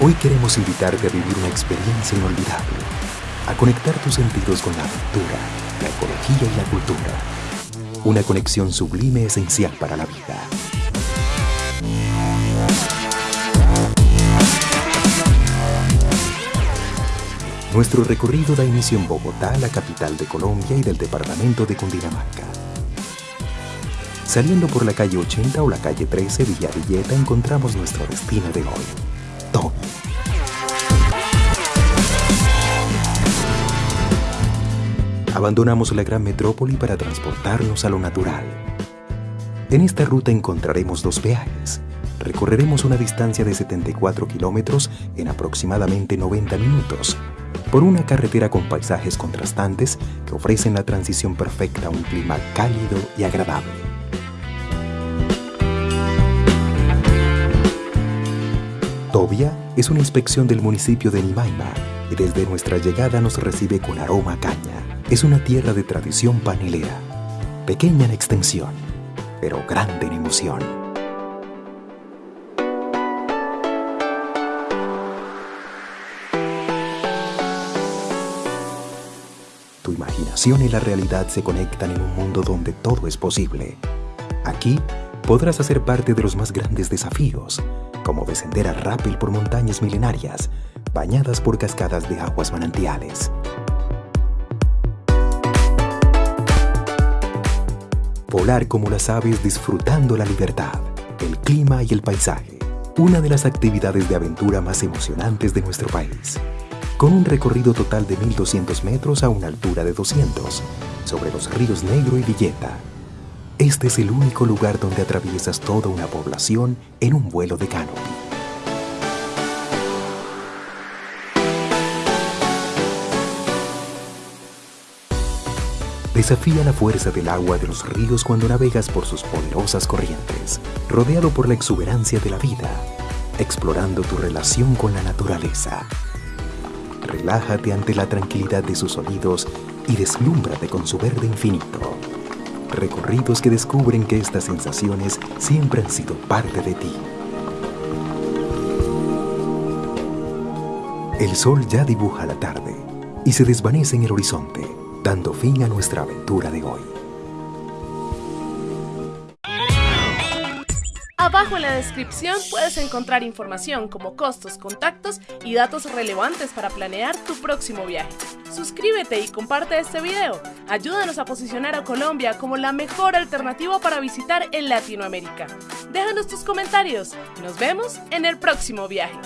Hoy queremos invitarte a vivir una experiencia inolvidable, a conectar tus sentidos con la aventura, la ecología y la cultura. Una conexión sublime esencial para la vida. Nuestro recorrido da inicio en Bogotá, la capital de Colombia y del departamento de Cundinamarca. Saliendo por la calle 80 o la calle 13 Villa Villeta encontramos nuestro destino de hoy, Abandonamos la gran metrópoli para transportarnos a lo natural. En esta ruta encontraremos dos peajes. Recorreremos una distancia de 74 kilómetros en aproximadamente 90 minutos por una carretera con paisajes contrastantes que ofrecen la transición perfecta a un clima cálido y agradable. Tobia es una inspección del municipio de Nimaima y desde nuestra llegada nos recibe con aroma caña. Es una tierra de tradición panelera, pequeña en extensión, pero grande en emoción. Tu imaginación y la realidad se conectan en un mundo donde todo es posible. Aquí podrás hacer parte de los más grandes desafíos, como descender a rappel por montañas milenarias, bañadas por cascadas de aguas manantiales. Volar como las aves disfrutando la libertad, el clima y el paisaje. Una de las actividades de aventura más emocionantes de nuestro país con un recorrido total de 1.200 metros a una altura de 200, sobre los ríos Negro y Villeta. Este es el único lugar donde atraviesas toda una población en un vuelo de canopy. Desafía la fuerza del agua de los ríos cuando navegas por sus poderosas corrientes, rodeado por la exuberancia de la vida, explorando tu relación con la naturaleza relájate ante la tranquilidad de sus sonidos y deslúmbrate con su verde infinito. Recorridos que descubren que estas sensaciones siempre han sido parte de ti. El sol ya dibuja la tarde y se desvanece en el horizonte, dando fin a nuestra aventura de hoy. Abajo en la descripción puedes encontrar información como costos, contactos y datos relevantes para planear tu próximo viaje. Suscríbete y comparte este video. Ayúdanos a posicionar a Colombia como la mejor alternativa para visitar en Latinoamérica. Déjanos tus comentarios. Nos vemos en el próximo viaje.